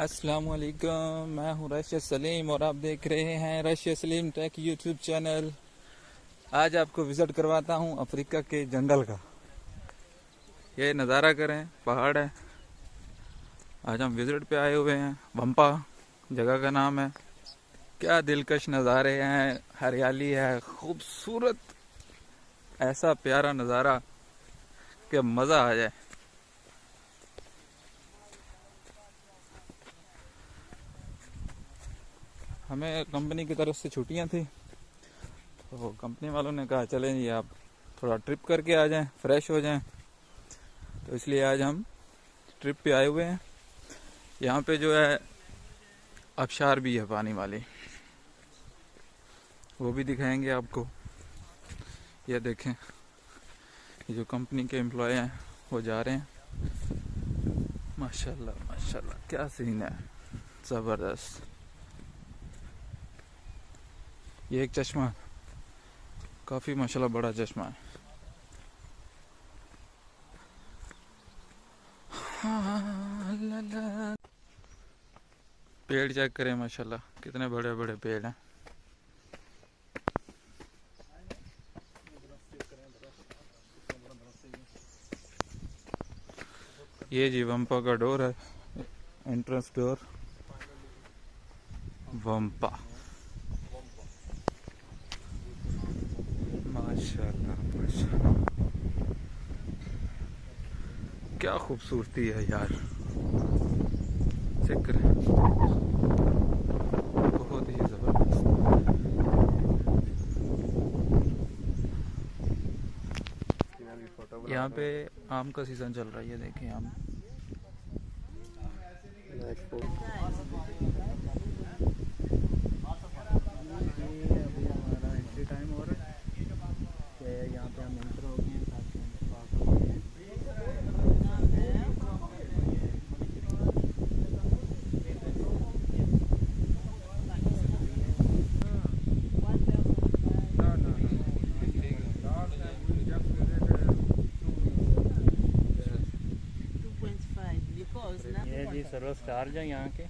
السلام علیکم، میں ہوں رشید سلیم اور آپ دیکھ رہے ہیں Rashid Saleem tech YouTube channel. آج آپ کو وزٹ کرواتا ہوں افریقہ کے جنگل کا۔ یہ نظارہ کریں، پہاڑ ہے۔ آج ہم وزٹ پہ آئے ہوئے ہیں، بمپا جگہ کا نام ہے۔ کیا دلکش نظارے ہیں، ہریالی ہے، خوبصورت، ایسا پیارا نظارہ کہ مزہ آ جائے۔ ہمیں کمپنی کی طرف سے چھٹیاں تھیں، تو کمپنی والوں نے کہا، چلیں جی آپ تھوڑا ٹرپ کر کے آ جائیں، فریش ہو جائیں۔ تو اس لیے آج ہم ٹرپ پہ آئے ہوئے ہیں۔ یہاں پہ جو ہے ابشار بھی ہے پانی والی۔ وہ بھی دکھائیں گے آپ کو۔ یہ دیکھیں، یہ جو کمپنی کے امپلائی ہیں، وہ جا رہے ہیں۔ ماشاء اللہ ماشاء اللہ کیا سین ہے۔ زبردست۔ یہ ایک چشمہ کافی ماشاء اللہ بڑا چشمہ ہے۔ پیڑ چیک کریں ماشاء اللہ کتنے بڑے بڑے پیڑ ہیں۔ یہ جی ومپا کا ڈور ہے، انٹرنس ڈور۔ ومپا۔ ماشاء اللہ ماشاء اللہ کیا خوبصورتی ہے یار۔ چیک کریں بہت ہی زبردست۔ یہاں پہ آم کا سیزن چل رہا ہے، یہ دیکھیں آم ٹائم ہو رہا ہے کہ یہاں پہ ہم انٹر ہو گئے ہیں تاکہ یہ سروس چارج ہے یہاں کے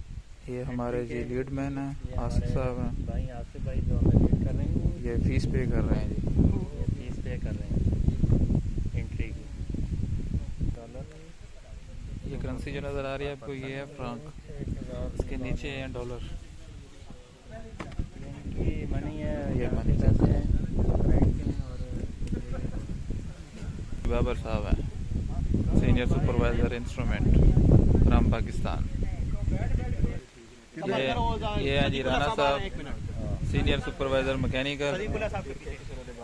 یہ ہمارے جی لیڈ مین ہیں یہ آصف صاحب ہیں۔ بھائی آصف بھائی جو ہمیں لیڈ کر رہے ہیں۔ یہ فیس پے کر رہے ہیں جی۔ یہ فیس پے کر رہے ہیں۔ انٹری کی۔ ڈالر یہ کرنسی جو نظر آ رہی ہے آپ کو یہ ہے فرانک اس کے نیچے ہیں ڈالر کی منی ہے یہ کے پیسے ہیں۔ بابر صاحب ہیں۔ Senior supervisor instrument from Pakistan. یہ ہیں جی رانا صاحب سینئر سپروائزر مکینیکل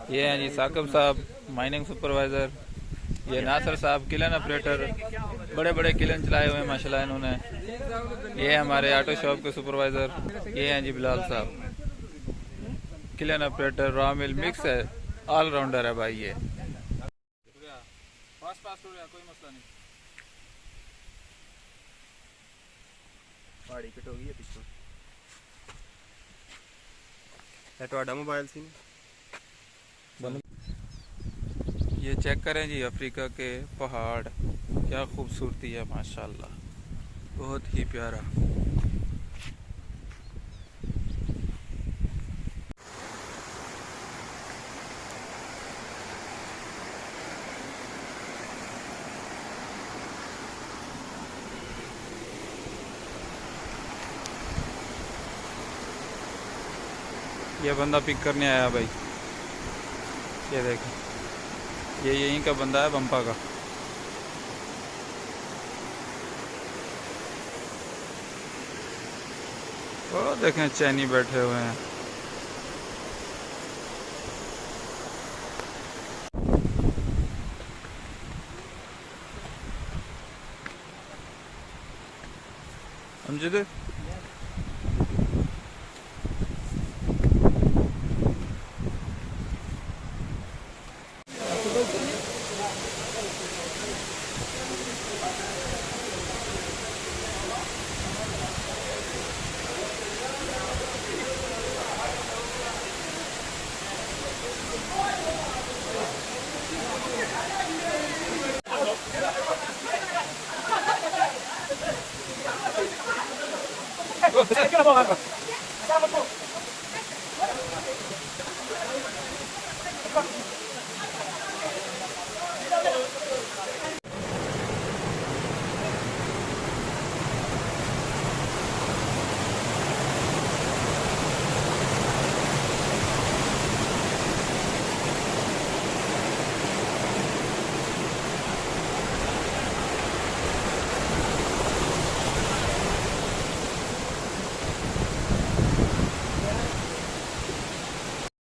یہ ہیں جی ثاقب صاحب مائننگ سپروائزر یہ ناصر صاحب کلن آپریٹر بڑے بڑے کلن چلائے ہوئے ہیں ماشاء انہوں نے۔ یہ ہمارے آٹو شاپ کے سپروائزر یہ ہیں جی بلال صاحب۔ کلن آپریٹر را مل مکس ہے۔ آل راؤنڈر ہے بھائی یہ۔ فاسٹ فاسٹ ہو رہا کوئی مسئلہ نہیں۔ ਪਹਾੜੀ ਕਟ ਹੋ ਗਈ ਹੈ ਪਿੱਛੋਂ ਇਹ ਤੁਹਾਡਾ ਮੋਬਾਈਲ ਸੀ یہ چیک کریں جی افریقہ کے پہاڑ کیا خوبصورتی ہے ماشاءاللہ بہت ہی پیارا یہ بندہ پک کرنے آیا بھائی۔ یہ دیکھیں یہ یہیں کا بندہ ہے بمپا کا۔ وہ دیکھیں چینی بیٹھے ہوئے ہیں۔ امجد Vamos,